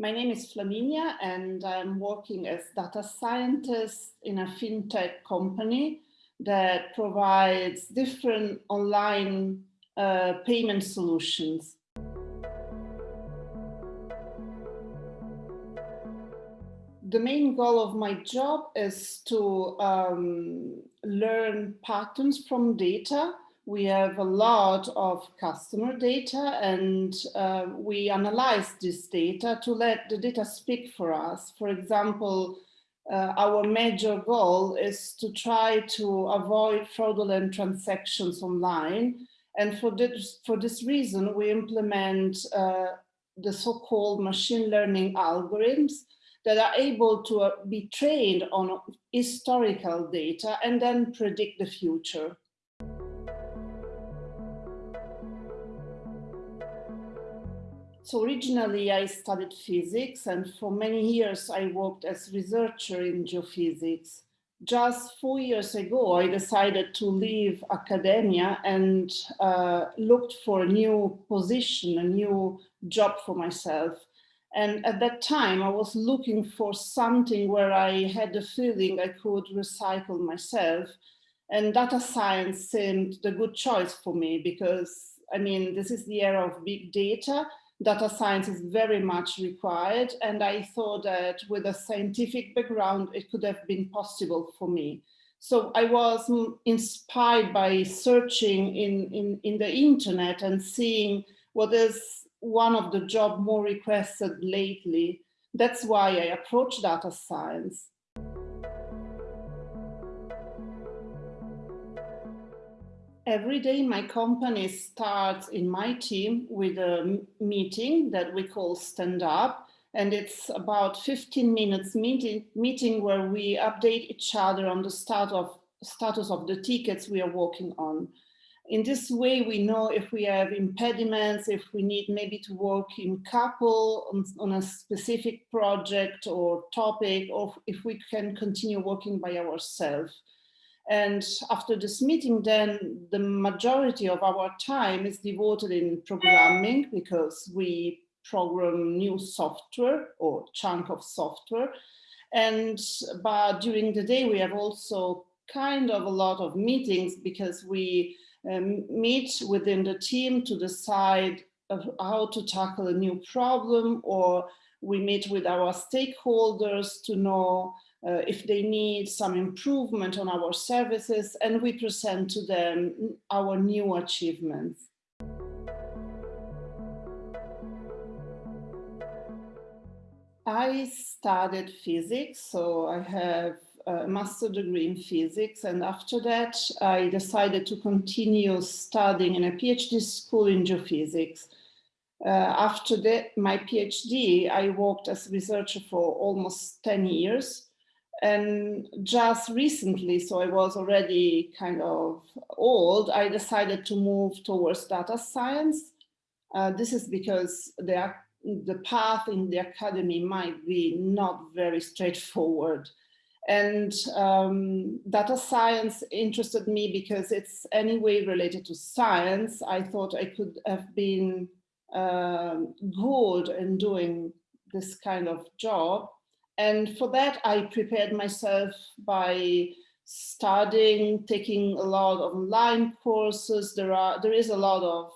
My name is Flaminia and I'm working as data scientist in a fintech company that provides different online uh, payment solutions. The main goal of my job is to um, learn patterns from data we have a lot of customer data and uh, we analyze this data to let the data speak for us. For example, uh, our major goal is to try to avoid fraudulent transactions online. And for this, for this reason, we implement uh, the so-called machine learning algorithms that are able to uh, be trained on historical data and then predict the future. So originally I studied physics and for many years I worked as researcher in geophysics. Just four years ago, I decided to leave academia and uh, looked for a new position, a new job for myself. And at that time, I was looking for something where I had the feeling I could recycle myself. And data science seemed the good choice for me because, I mean, this is the era of big data data science is very much required. And I thought that with a scientific background, it could have been possible for me. So I was mm, inspired by searching in, in, in the internet and seeing what is one of the job more requested lately. That's why I approached data science. Every day my company starts in my team with a meeting that we call stand up and it's about 15 minutes meeting, meeting where we update each other on the start of, status of the tickets we are working on. In this way, we know if we have impediments, if we need maybe to work in couple on, on a specific project or topic, or if we can continue working by ourselves. And after this meeting, then the majority of our time is devoted in programming because we program new software or chunk of software. And but during the day, we have also kind of a lot of meetings because we um, meet within the team to decide how to tackle a new problem or we meet with our stakeholders to know uh, if they need some improvement on our services and we present to them our new achievements. I studied physics, so I have a master degree in physics and after that I decided to continue studying in a PhD school in geophysics. Uh, after that, my PhD, I worked as a researcher for almost 10 years and just recently, so I was already kind of old, I decided to move towards data science. Uh, this is because the, the path in the academy might be not very straightforward. And um, data science interested me because it's anyway related to science. I thought I could have been uh, good in doing this kind of job. And for that, I prepared myself by studying, taking a lot of online courses. There are there is a lot of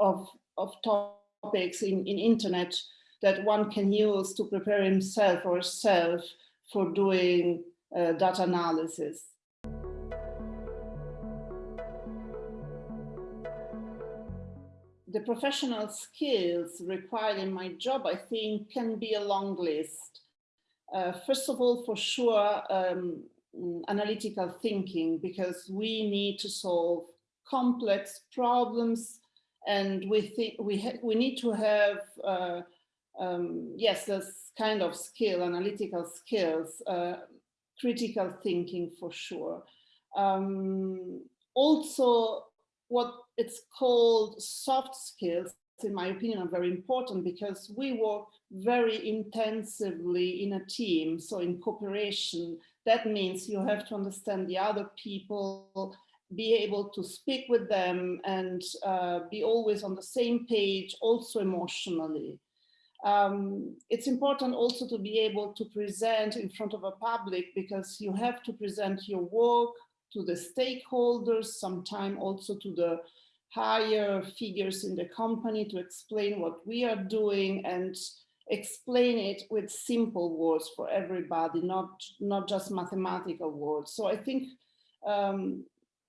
of of topics in, in internet that one can use to prepare himself or herself for doing uh, data analysis. The professional skills required in my job, I think, can be a long list. Uh, first of all, for sure, um, analytical thinking, because we need to solve complex problems and we think we, we need to have, uh, um, yes, this kind of skill, analytical skills, uh, critical thinking for sure. Um, also, what it's called soft skills, in my opinion, are very important because we work very intensively in a team, so in cooperation. That means you have to understand the other people, be able to speak with them and uh, be always on the same page, also emotionally. Um, it's important also to be able to present in front of a public because you have to present your work to the stakeholders, sometime also to the higher figures in the company to explain what we are doing and explain it with simple words for everybody, not, not just mathematical words. So I think, um,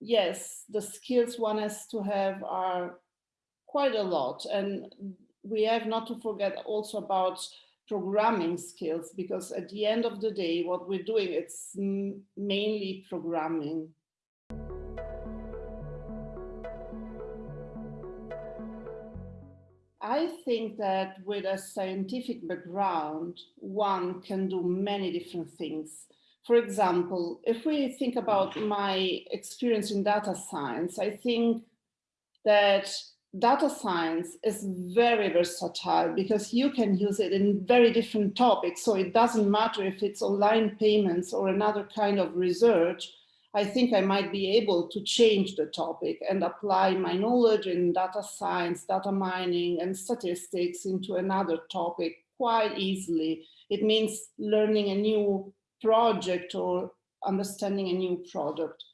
yes, the skills one has to have are quite a lot. And we have not to forget also about programming skills, because at the end of the day, what we're doing, it's mainly programming. I think that with a scientific background, one can do many different things. For example, if we think about my experience in data science, I think that data science is very versatile because you can use it in very different topics. So it doesn't matter if it's online payments or another kind of research, I think I might be able to change the topic and apply my knowledge in data science, data mining and statistics into another topic quite easily. It means learning a new project or understanding a new product.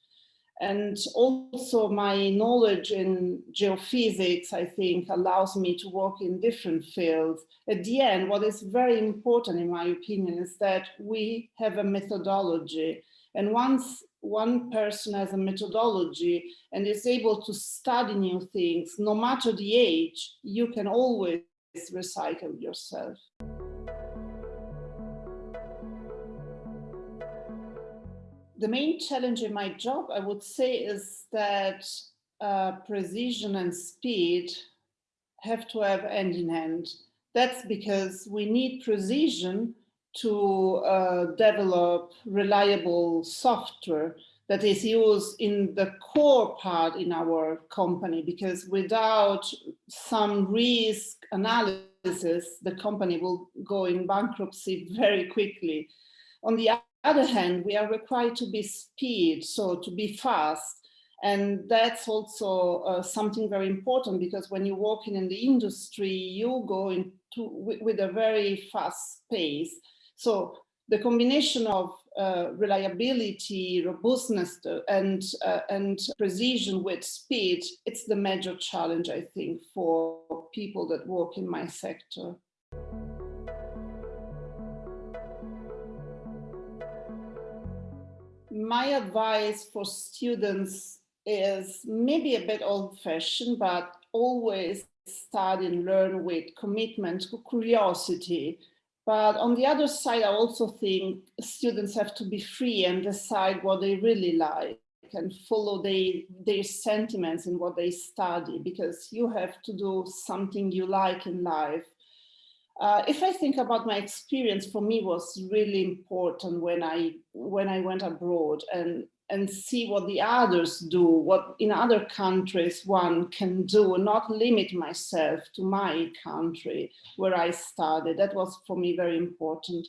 And also my knowledge in geophysics, I think, allows me to work in different fields. At the end, what is very important, in my opinion, is that we have a methodology. And once one person has a methodology and is able to study new things, no matter the age, you can always recycle yourself. The main challenge in my job, I would say, is that uh, precision and speed have to have hand in hand. That's because we need precision to uh, develop reliable software that is used in the core part in our company because without some risk analysis the company will go in bankruptcy very quickly on the other hand we are required to be speed so to be fast and that's also uh, something very important because when you're working in the industry you go into with, a very fast pace so the combination of uh, reliability, robustness, uh, and, uh, and precision with speed, it's the major challenge, I think, for people that work in my sector. My advice for students is maybe a bit old fashioned, but always study and learn with commitment, curiosity, but on the other side, I also think students have to be free and decide what they really like and follow they, their sentiments in what they study because you have to do something you like in life. Uh, if I think about my experience, for me was really important when I when I went abroad and and see what the others do, what in other countries one can do, not limit myself to my country where I studied. That was for me very important.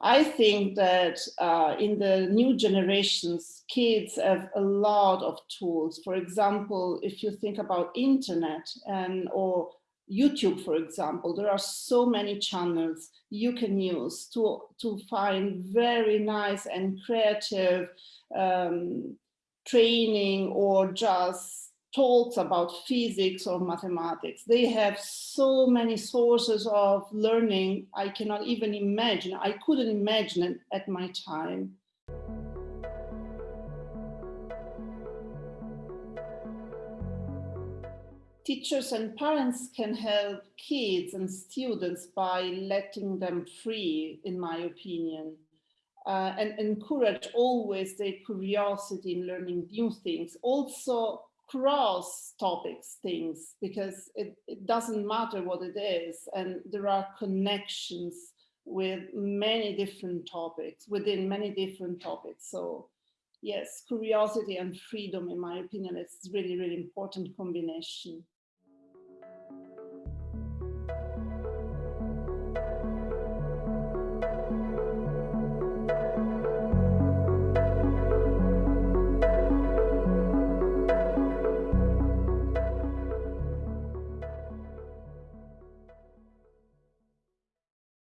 I think that uh, in the new generations, kids have a lot of tools. For example, if you think about internet and or YouTube, for example, there are so many channels you can use to, to find very nice and creative um, training or just talks about physics or mathematics. They have so many sources of learning I cannot even imagine. I couldn't imagine it at my time. Teachers and parents can help kids and students by letting them free, in my opinion, uh, and encourage always their curiosity in learning new things. Also cross topics things, because it, it doesn't matter what it is, and there are connections with many different topics, within many different topics. So yes, curiosity and freedom, in my opinion, is really, really important combination.